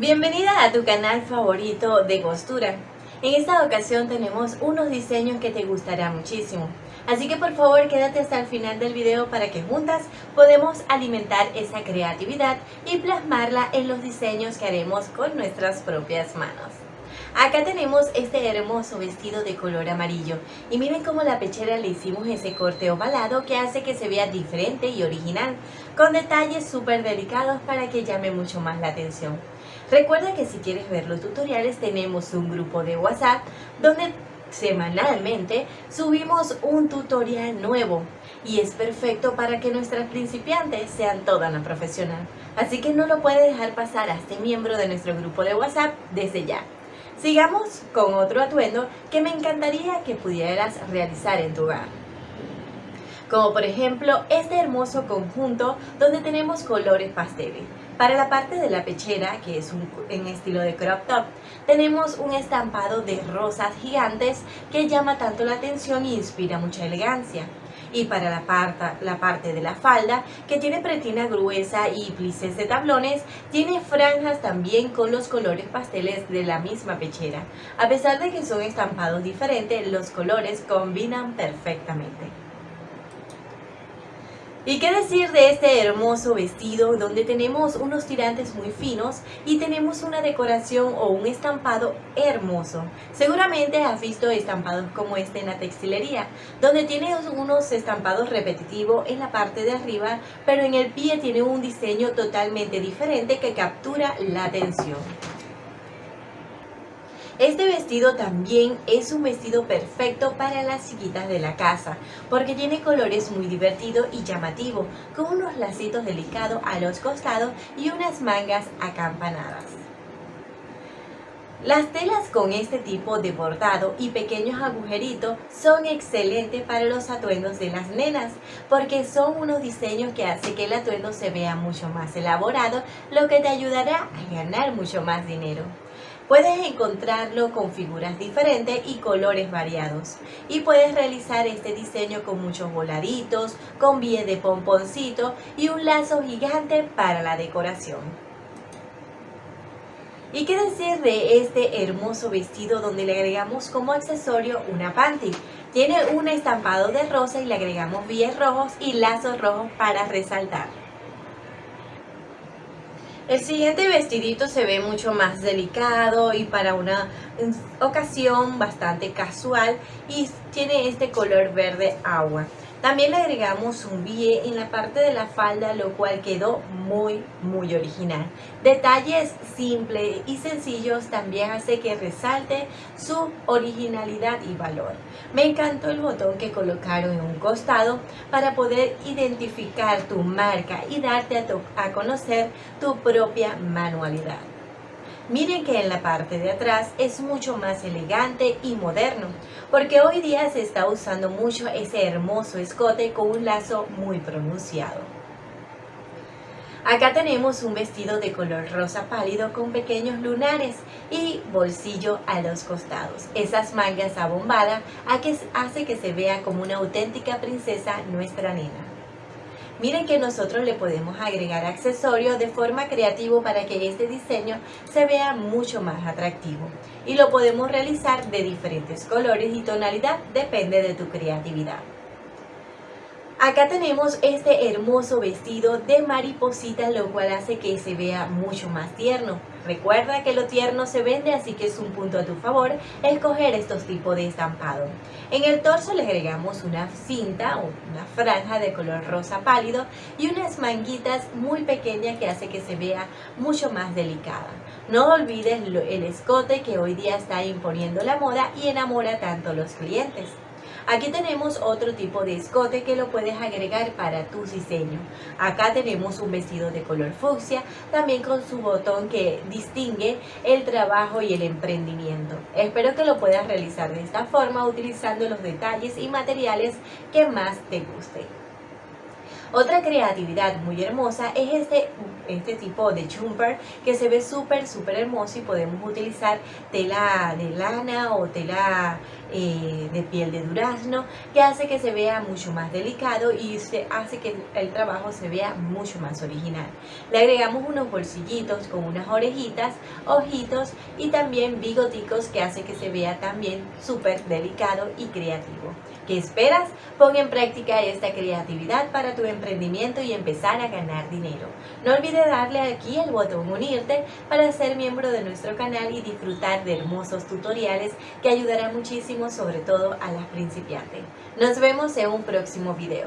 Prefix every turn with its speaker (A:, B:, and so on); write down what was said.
A: Bienvenida a tu canal favorito de costura. En esta ocasión tenemos unos diseños que te gustará muchísimo. Así que por favor quédate hasta el final del video para que juntas podemos alimentar esa creatividad y plasmarla en los diseños que haremos con nuestras propias manos. Acá tenemos este hermoso vestido de color amarillo y miren cómo la pechera le hicimos ese corte ovalado que hace que se vea diferente y original, con detalles súper delicados para que llame mucho más la atención. Recuerda que si quieres ver los tutoriales tenemos un grupo de WhatsApp donde semanalmente subimos un tutorial nuevo y es perfecto para que nuestras principiantes sean toda una profesional. Así que no lo puedes dejar pasar a este miembro de nuestro grupo de WhatsApp desde ya. Sigamos con otro atuendo que me encantaría que pudieras realizar en tu hogar. Como por ejemplo este hermoso conjunto donde tenemos colores pasteles. Para la parte de la pechera, que es un, en estilo de crop top, tenemos un estampado de rosas gigantes que llama tanto la atención e inspira mucha elegancia. Y para la parte, la parte de la falda, que tiene pretina gruesa y plices de tablones, tiene franjas también con los colores pasteles de la misma pechera. A pesar de que son estampados diferentes, los colores combinan perfectamente. ¿Y qué decir de este hermoso vestido donde tenemos unos tirantes muy finos y tenemos una decoración o un estampado hermoso? Seguramente has visto estampados como este en la textilería, donde tiene unos estampados repetitivos en la parte de arriba, pero en el pie tiene un diseño totalmente diferente que captura la atención. Este vestido también es un vestido perfecto para las chiquitas de la casa porque tiene colores muy divertidos y llamativos con unos lacitos delicados a los costados y unas mangas acampanadas. Las telas con este tipo de bordado y pequeños agujeritos son excelentes para los atuendos de las nenas porque son unos diseños que hacen que el atuendo se vea mucho más elaborado, lo que te ayudará a ganar mucho más dinero. Puedes encontrarlo con figuras diferentes y colores variados. Y puedes realizar este diseño con muchos voladitos, con bie de pomponcito y un lazo gigante para la decoración. ¿Y qué decir de este hermoso vestido donde le agregamos como accesorio una panty? Tiene un estampado de rosa y le agregamos bies rojos y lazos rojos para resaltar. El siguiente vestidito se ve mucho más delicado y para una ocasión bastante casual y tiene este color verde agua. También le agregamos un bie en la parte de la falda, lo cual quedó muy, muy original. Detalles simples y sencillos también hace que resalte su originalidad y valor. Me encantó el botón que colocaron en un costado para poder identificar tu marca y darte a, a conocer tu propia manualidad. Miren que en la parte de atrás es mucho más elegante y moderno, porque hoy día se está usando mucho ese hermoso escote con un lazo muy pronunciado. Acá tenemos un vestido de color rosa pálido con pequeños lunares y bolsillo a los costados. Esas mangas abombadas hace que se vea como una auténtica princesa nuestra nena. Miren que nosotros le podemos agregar accesorios de forma creativa para que este diseño se vea mucho más atractivo. Y lo podemos realizar de diferentes colores y tonalidad, depende de tu creatividad. Acá tenemos este hermoso vestido de mariposita, lo cual hace que se vea mucho más tierno. Recuerda que lo tierno se vende, así que es un punto a tu favor escoger estos tipos de estampado. En el torso le agregamos una cinta o una franja de color rosa pálido y unas manguitas muy pequeñas que hace que se vea mucho más delicada. No olvides el escote que hoy día está imponiendo la moda y enamora tanto a los clientes. Aquí tenemos otro tipo de escote que lo puedes agregar para tu diseño. Acá tenemos un vestido de color fucsia, también con su botón que distingue el trabajo y el emprendimiento. Espero que lo puedas realizar de esta forma utilizando los detalles y materiales que más te gusten. Otra creatividad muy hermosa es este este tipo de jumper que se ve súper súper hermoso y podemos utilizar tela de lana o tela eh, de piel de durazno que hace que se vea mucho más delicado y se hace que el trabajo se vea mucho más original. Le agregamos unos bolsillitos con unas orejitas, ojitos y también bigoticos que hace que se vea también súper delicado y creativo. ¿Qué esperas? Pon en práctica esta creatividad para tu emprendimiento y empezar a ganar dinero. No olvides darle aquí el botón unirte para ser miembro de nuestro canal y disfrutar de hermosos tutoriales que ayudarán muchísimo sobre todo a las principiantes. Nos vemos en un próximo video.